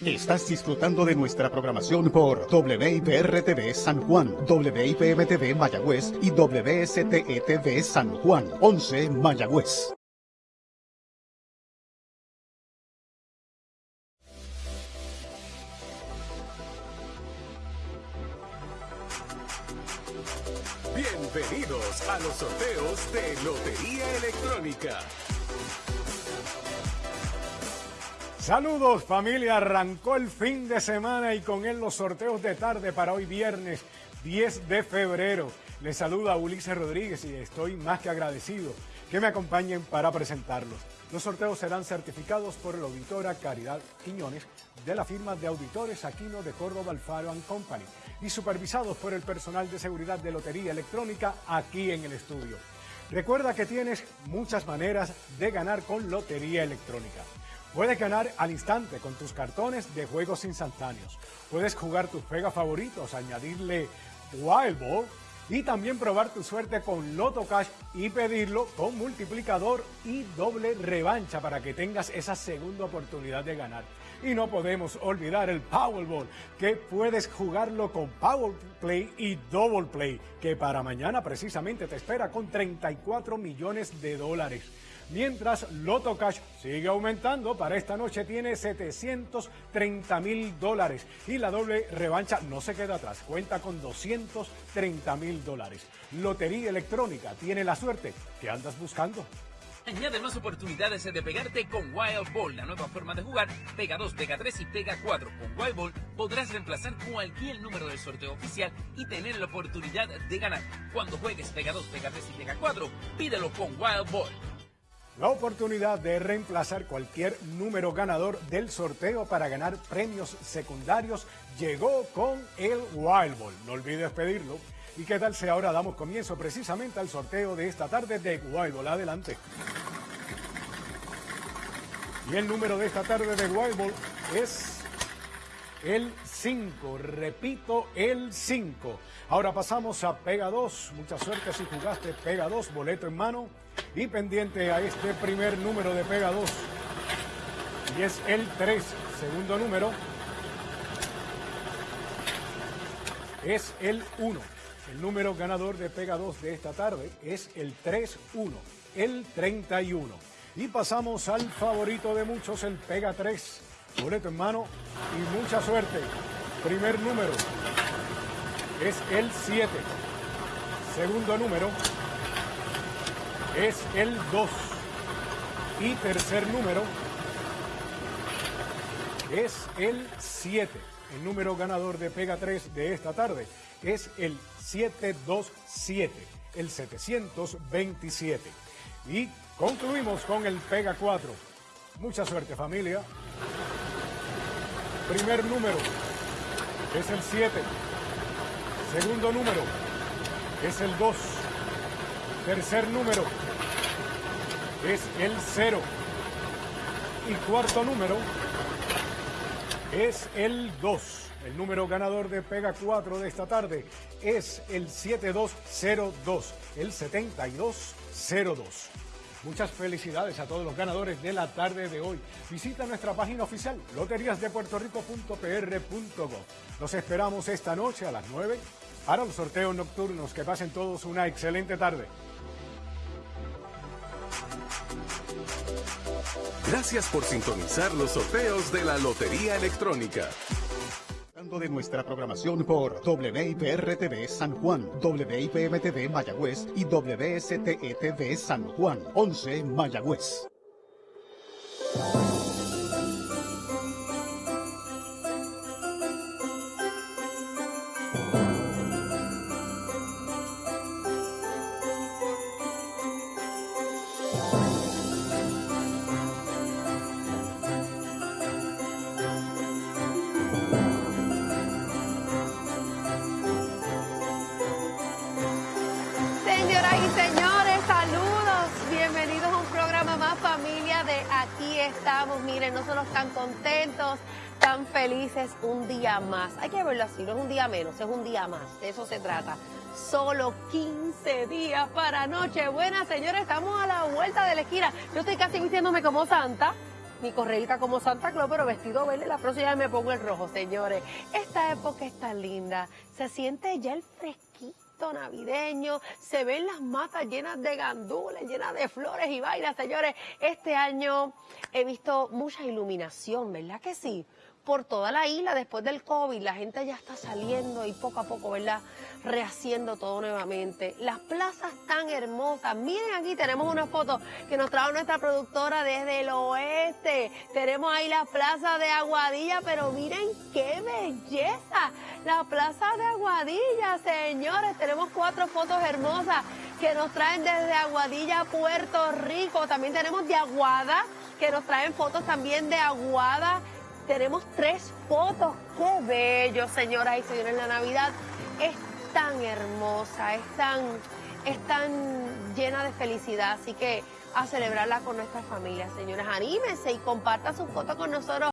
Estás disfrutando de nuestra programación por WIPR-TV San Juan, WIPM-TV Mayagüez y WSTE-TV San Juan, 11 Mayagüez. Bienvenidos a los sorteos de Lotería Electrónica. Saludos familia, arrancó el fin de semana y con él los sorteos de tarde para hoy viernes 10 de febrero. Les saluda Ulises Rodríguez y estoy más que agradecido que me acompañen para presentarlos. Los sorteos serán certificados por la auditora Caridad Quiñones de la firma de auditores Aquino de Córdoba Alfaro Company y supervisados por el personal de seguridad de Lotería Electrónica aquí en el estudio. Recuerda que tienes muchas maneras de ganar con Lotería Electrónica. Puedes ganar al instante con tus cartones de juegos instantáneos. Puedes jugar tus pegas favoritos, añadirle Wild Ball y también probar tu suerte con Loto Cash y pedirlo con multiplicador y doble revancha para que tengas esa segunda oportunidad de ganar. Y no podemos olvidar el Powerball, que puedes jugarlo con Power Play y Double Play, que para mañana precisamente te espera con 34 millones de dólares. Mientras Loto Cash sigue aumentando, para esta noche tiene 730 mil dólares y la doble revancha no se queda atrás, cuenta con 230 mil dólares. Lotería Electrónica tiene la suerte que andas buscando. Añade más oportunidades de pegarte con Wild Ball, la nueva forma de jugar. Pega 2, pega 3 y pega 4. Con Wild Ball podrás reemplazar cualquier número del sorteo oficial y tener la oportunidad de ganar. Cuando juegues pega 2, pega 3 y pega 4, pídelo con Wild Ball. La oportunidad de reemplazar cualquier número ganador del sorteo para ganar premios secundarios llegó con el Wild Ball. No olvides pedirlo. ¿Y qué tal si ahora damos comienzo precisamente al sorteo de esta tarde de Wild Ball? Adelante. Y el número de esta tarde de Wild Ball es el 5. Repito, el 5. Ahora pasamos a Pega 2. Mucha suerte si jugaste Pega 2, boleto en mano. Y pendiente a este primer número de Pega 2. Y es el 3. Segundo número es el 1. El número ganador de Pega 2 de esta tarde es el 3-1, el 31. Y pasamos al favorito de muchos, el Pega 3. Boleto en mano y mucha suerte. Primer número es el 7. Segundo número es el 2. Y tercer número es el 7. El número ganador de Pega 3 de esta tarde es el 727, el 727. Y concluimos con el Pega 4. Mucha suerte familia. Primer número es el 7. Segundo número es el 2. Tercer número es el 0. Y cuarto número es el 2. El número ganador de Pega 4 de esta tarde es el 7202, el 7202. Muchas felicidades a todos los ganadores de la tarde de hoy. Visita nuestra página oficial loteriasdepuertorico.pr.gov. Los esperamos esta noche a las 9 para los sorteos nocturnos. Que pasen todos una excelente tarde. Gracias por sintonizar los sorteos de la Lotería Electrónica de nuestra programación por WIPR-TV San Juan, WIPM-TV Mayagüez y WSTE-TV San Juan, 11 Mayagüez. Miren, nosotros tan contentos, tan felices un día más. Hay que verlo así, no es un día menos, es un día más, de eso se trata. Solo 15 días para Nochebuena, señores, estamos a la vuelta de la esquina. Yo estoy casi vistiéndome como Santa. mi correita como Santa Claus, pero vestido verde, la próxima me pongo el rojo, señores. Esta época está linda, se siente ya el fresquito navideño, se ven las matas llenas de gandules, llenas de flores y vainas, señores. Este año he visto mucha iluminación, ¿verdad que sí? Por toda la isla después del COVID. La gente ya está saliendo y poco a poco, ¿verdad? Rehaciendo todo nuevamente. Las plazas tan hermosas. Miren aquí, tenemos una foto que nos trajo nuestra productora desde el oeste. Tenemos ahí la plaza de Aguadilla, pero miren qué belleza. La plaza de Aguadilla, señores. Tenemos cuatro fotos hermosas que nos traen desde Aguadilla, Puerto Rico. También tenemos de Aguada, que nos traen fotos también de Aguada tenemos tres fotos. ¡Qué bello, señoras y señores! La Navidad es tan hermosa, es tan, es tan llena de felicidad. Así que a celebrarla con nuestra familia, señores. Anímense y compartan sus fotos con nosotros.